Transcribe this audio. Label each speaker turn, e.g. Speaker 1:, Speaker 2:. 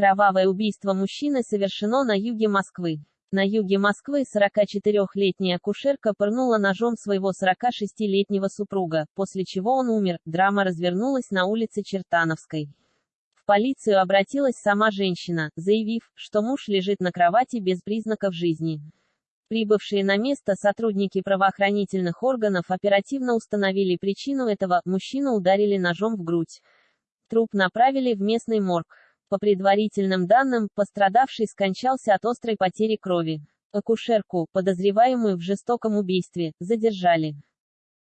Speaker 1: Кровавое убийство мужчины совершено на юге Москвы. На юге Москвы 44-летняя акушерка пырнула ножом своего 46-летнего супруга, после чего он умер. Драма развернулась на улице Чертановской. В полицию обратилась сама женщина, заявив, что муж лежит на кровати без признаков жизни. Прибывшие на место сотрудники правоохранительных органов оперативно установили причину этого, мужчину ударили ножом в грудь. Труп направили в местный морг. По предварительным данным, пострадавший скончался от острой потери крови. Акушерку, подозреваемую в жестоком убийстве, задержали.